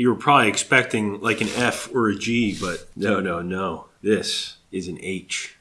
You were probably expecting like an F or a G, but no, no, no. This is an H.